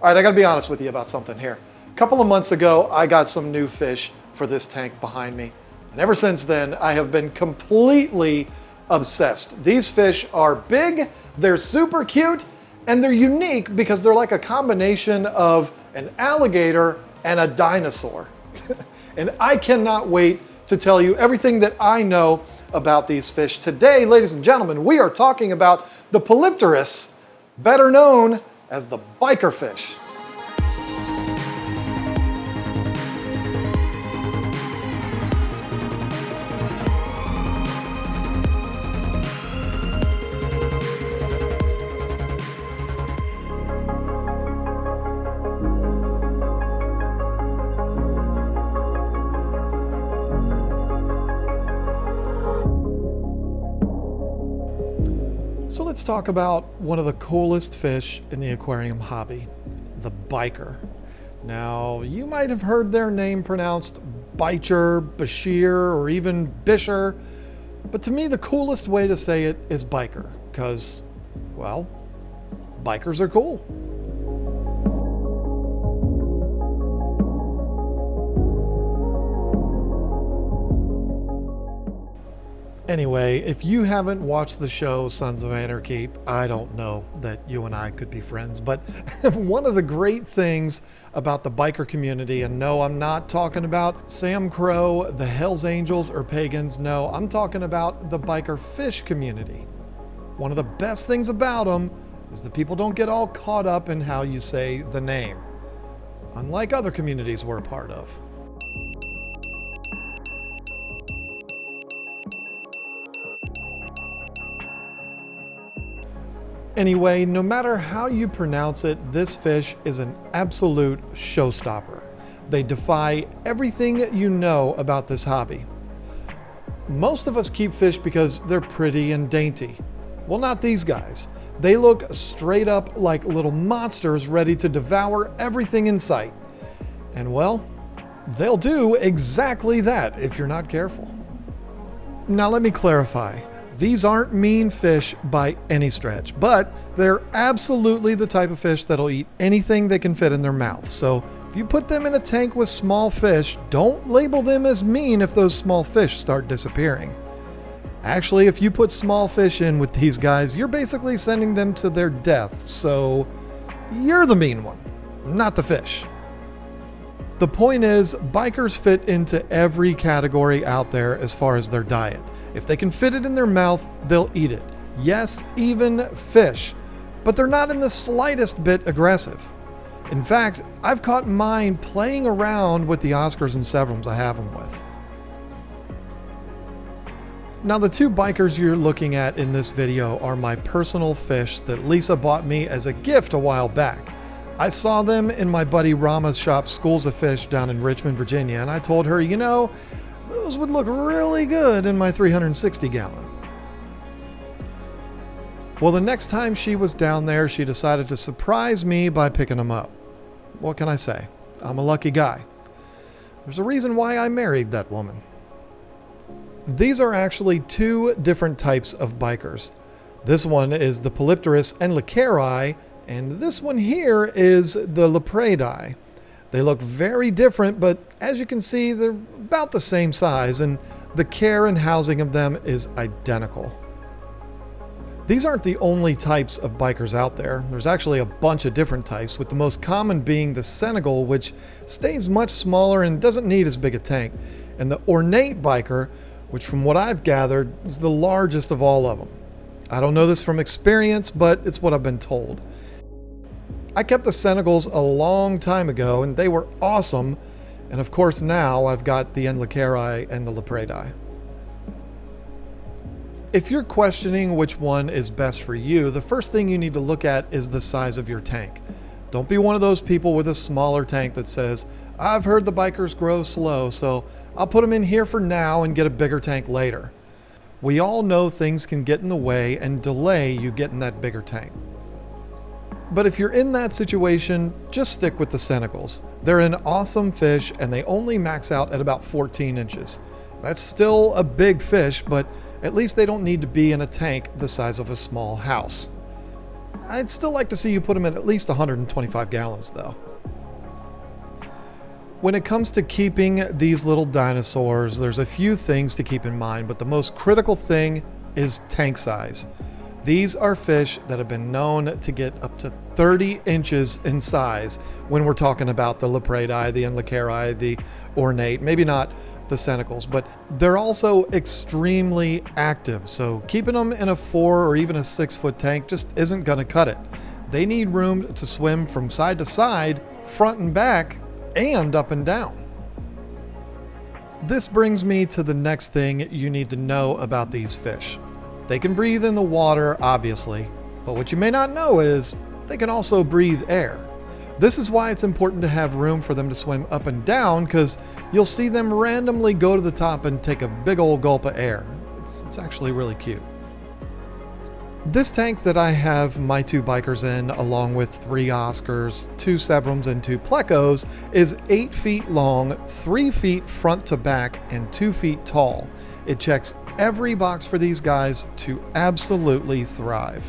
All right, I gotta be honest with you about something here. A couple of months ago, I got some new fish for this tank behind me. And ever since then, I have been completely obsessed. These fish are big, they're super cute, and they're unique because they're like a combination of an alligator and a dinosaur. and I cannot wait to tell you everything that I know about these fish. Today, ladies and gentlemen, we are talking about the Polypterus, better known as the biker fish. So let's talk about one of the coolest fish in the aquarium hobby, the biker. Now, you might have heard their name pronounced Bicher, Bashir, or even Bisher, but to me the coolest way to say it is biker, because, well, bikers are cool. Anyway, if you haven't watched the show Sons of Anarchy, I don't know that you and I could be friends. But one of the great things about the biker community, and no, I'm not talking about Sam Crow, the Hells Angels, or Pagans. No, I'm talking about the biker fish community. One of the best things about them is that people don't get all caught up in how you say the name, unlike other communities we're a part of. Anyway, no matter how you pronounce it, this fish is an absolute showstopper. They defy everything you know about this hobby. Most of us keep fish because they're pretty and dainty. Well, not these guys. They look straight up like little monsters ready to devour everything in sight. And well, they'll do exactly that if you're not careful. Now let me clarify. These aren't mean fish by any stretch, but they're absolutely the type of fish that'll eat anything they can fit in their mouth. So if you put them in a tank with small fish, don't label them as mean if those small fish start disappearing. Actually, if you put small fish in with these guys, you're basically sending them to their death, so you're the mean one, not the fish. The point is, bikers fit into every category out there as far as their diet. If they can fit it in their mouth, they'll eat it. Yes, even fish. But they're not in the slightest bit aggressive. In fact, I've caught mine playing around with the Oscars and Severums I have them with. Now the two bikers you're looking at in this video are my personal fish that Lisa bought me as a gift a while back. I saw them in my buddy Rama's shop, Schools of Fish, down in Richmond, Virginia, and I told her, you know, those would look really good in my 360 gallon. Well, the next time she was down there, she decided to surprise me by picking them up. What can I say? I'm a lucky guy. There's a reason why I married that woman. These are actually two different types of bikers. This one is the Polypterus and endlicheri, and this one here is the Lapradei. They look very different, but as you can see, they're about the same size, and the care and housing of them is identical. These aren't the only types of bikers out there. There's actually a bunch of different types, with the most common being the Senegal, which stays much smaller and doesn't need as big a tank, and the ornate biker, which from what I've gathered is the largest of all of them. I don't know this from experience, but it's what I've been told. I kept the Senegals a long time ago and they were awesome. And of course now I've got the Endlicheri and the Lapradei. If you're questioning which one is best for you, the first thing you need to look at is the size of your tank. Don't be one of those people with a smaller tank that says, I've heard the bikers grow slow, so I'll put them in here for now and get a bigger tank later. We all know things can get in the way and delay you getting that bigger tank. But if you're in that situation, just stick with the Senegals. They're an awesome fish and they only max out at about 14 inches. That's still a big fish, but at least they don't need to be in a tank the size of a small house. I'd still like to see you put them in at least 125 gallons though. When it comes to keeping these little dinosaurs, there's a few things to keep in mind, but the most critical thing is tank size. These are fish that have been known to get up to 30 inches in size when we're talking about the Lapradei, the Endlicheri, the ornate, maybe not the Senegals, but they're also extremely active. So keeping them in a four or even a six foot tank just isn't going to cut it. They need room to swim from side to side, front and back, and up and down. This brings me to the next thing you need to know about these fish. They can breathe in the water, obviously, but what you may not know is they can also breathe air. This is why it's important to have room for them to swim up and down because you'll see them randomly go to the top and take a big old gulp of air. It's, it's actually really cute. This tank that I have my two bikers in, along with three Oscars, two Severums, and two Plecos, is 8 feet long, 3 feet front to back, and 2 feet tall. It checks every box for these guys to absolutely thrive.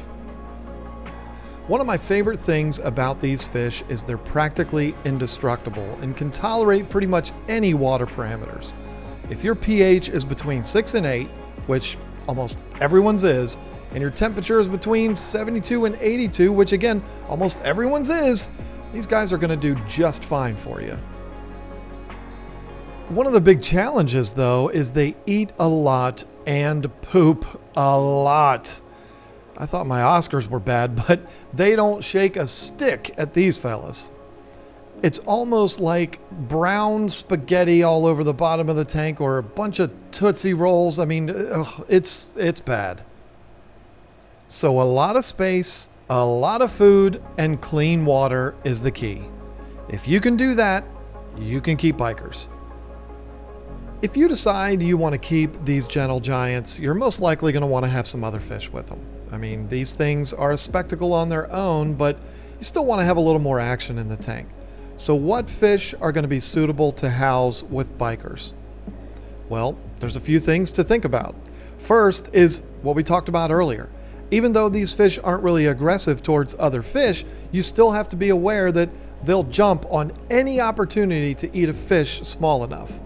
One of my favorite things about these fish is they're practically indestructible and can tolerate pretty much any water parameters. If your pH is between 6 and 8, which almost everyone's is, and your temperature is between 72 and 82, which again, almost everyone's is, these guys are going to do just fine for you. One of the big challenges, though, is they eat a lot and poop a lot. I thought my Oscars were bad, but they don't shake a stick at these fellas. It's almost like brown spaghetti all over the bottom of the tank or a bunch of Tootsie Rolls. I mean, ugh, it's, it's bad. So, a lot of space, a lot of food, and clean water is the key. If you can do that, you can keep bikers. If you decide you want to keep these gentle giants, you're most likely going to want to have some other fish with them. I mean, these things are a spectacle on their own, but you still want to have a little more action in the tank. So what fish are going to be suitable to house with bikers? Well, there's a few things to think about. First is what we talked about earlier. Even though these fish aren't really aggressive towards other fish, you still have to be aware that they'll jump on any opportunity to eat a fish small enough.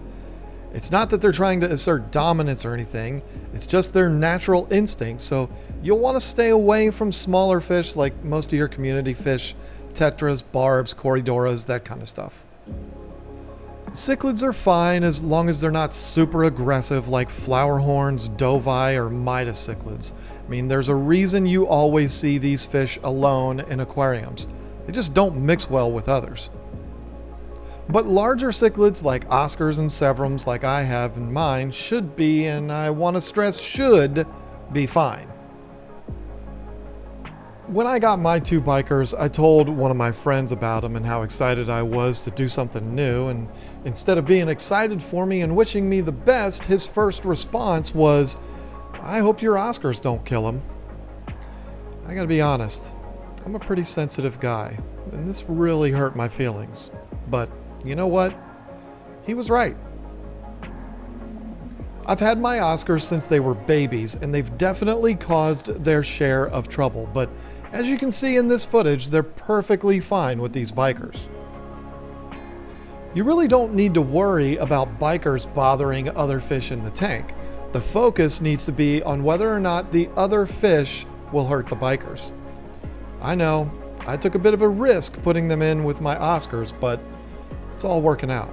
It's not that they're trying to assert dominance or anything, it's just their natural instinct. So you'll want to stay away from smaller fish like most of your community fish tetras, barbs, corydoras, that kind of stuff. Cichlids are fine as long as they're not super aggressive like flowerhorns, dovi, or Midas cichlids. I mean, there's a reason you always see these fish alone in aquariums. They just don't mix well with others. But larger cichlids like Oscars and Severums like I have in mine should be, and I want to stress should, be fine. When I got my two bikers, I told one of my friends about them and how excited I was to do something new. And instead of being excited for me and wishing me the best, his first response was, I hope your Oscars don't kill him. I gotta be honest, I'm a pretty sensitive guy, and this really hurt my feelings. But you know what? He was right. I've had my Oscars since they were babies, and they've definitely caused their share of trouble, but as you can see in this footage, they're perfectly fine with these bikers. You really don't need to worry about bikers bothering other fish in the tank. The focus needs to be on whether or not the other fish will hurt the bikers. I know, I took a bit of a risk putting them in with my Oscars, but it's all working out.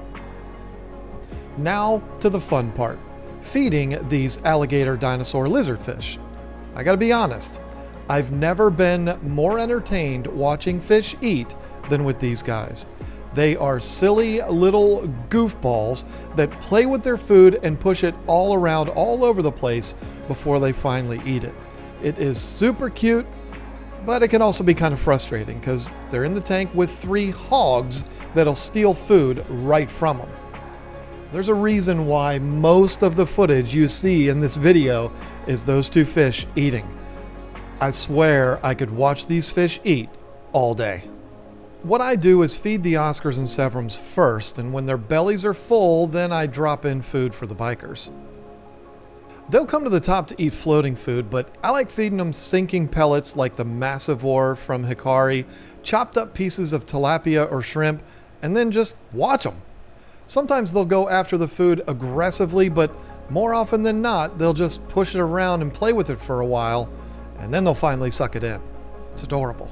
Now to the fun part feeding these alligator dinosaur lizardfish. I gotta be honest, I've never been more entertained watching fish eat than with these guys. They are silly little goofballs that play with their food and push it all around all over the place before they finally eat it. It is super cute, but it can also be kind of frustrating because they're in the tank with three hogs that'll steal food right from them. There's a reason why most of the footage you see in this video is those two fish eating. I swear I could watch these fish eat all day. What I do is feed the Oscars and Severums first, and when their bellies are full, then I drop in food for the bikers. They'll come to the top to eat floating food, but I like feeding them sinking pellets like the Massivore from Hikari, chopped up pieces of tilapia or shrimp, and then just watch them. Sometimes they'll go after the food aggressively, but more often than not, they'll just push it around and play with it for a while, and then they'll finally suck it in. It's adorable.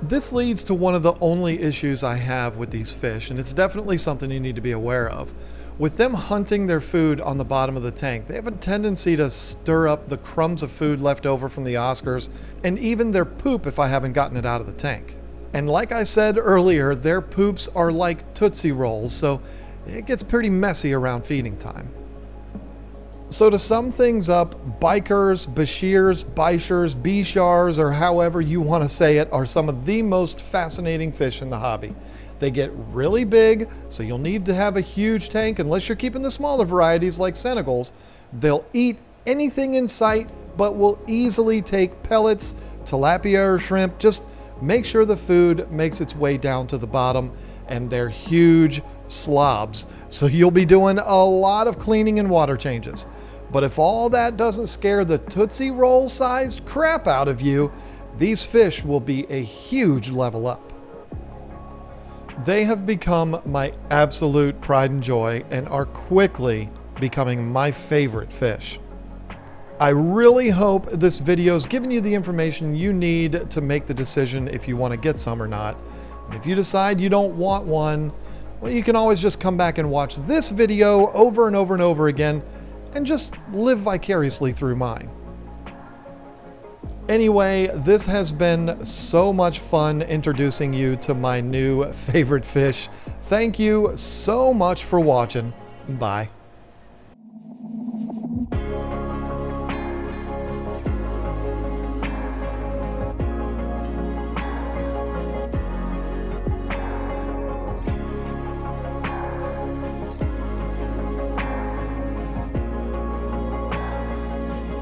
This leads to one of the only issues I have with these fish, and it's definitely something you need to be aware of. With them hunting their food on the bottom of the tank, they have a tendency to stir up the crumbs of food left over from the Oscars and even their poop if I haven't gotten it out of the tank. And like I said earlier, their poops are like Tootsie Rolls, so it gets pretty messy around feeding time. So to sum things up, bikers, bashirs, bishers, bishars, or however you want to say it, are some of the most fascinating fish in the hobby. They get really big, so you'll need to have a huge tank unless you're keeping the smaller varieties like Senegals. They'll eat anything in sight, but will easily take pellets, tilapia or shrimp. Just make sure the food makes its way down to the bottom and they're huge slobs. So you'll be doing a lot of cleaning and water changes. But if all that doesn't scare the Tootsie Roll sized crap out of you, these fish will be a huge level up. They have become my absolute pride and joy and are quickly becoming my favorite fish. I really hope this video has given you the information you need to make the decision if you want to get some or not. And if you decide you don't want one, well, you can always just come back and watch this video over and over and over again and just live vicariously through mine. Anyway, this has been so much fun introducing you to my new favorite fish. Thank you so much for watching. Bye.